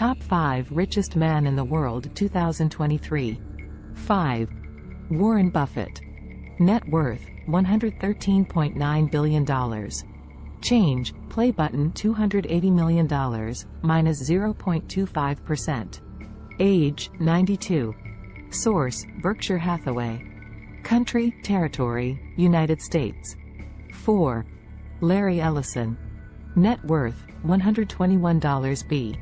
Top 5 Richest Man in the World 2023 5. Warren Buffett. Net worth, $113.9 billion. Change, play button $280 million, minus 0.25%. Age, 92. Source, Berkshire Hathaway. Country, territory, United States. 4. Larry Ellison. Net worth, $121 B.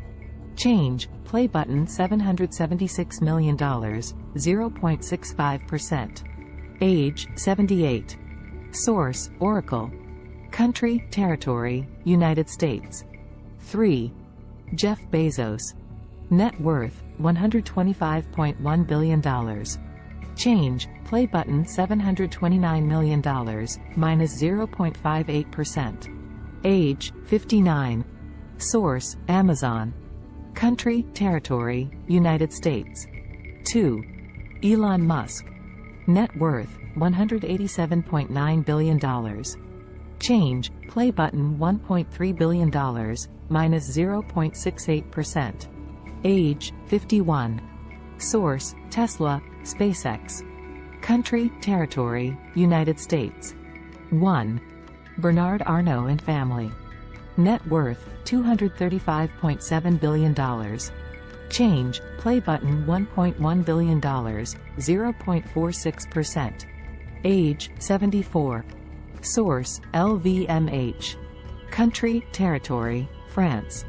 Change, play button $776 million, 0.65%. Age, 78. Source, Oracle. Country, territory, United States. 3. Jeff Bezos. Net worth, $125.1 billion. Change, play button $729 million, minus 0.58%. Age, 59. Source, Amazon. Country, territory, United States. 2. Elon Musk. Net worth, $187.9 billion. Change, play button $1.3 billion, minus 0.68%. Age, 51. Source, Tesla, SpaceX. Country, territory, United States. 1. Bernard Arnault and family. Net worth, $235.7 billion. Change, play button $1.1 billion, 0.46%. Age, 74. Source, LVMH. Country, territory, France.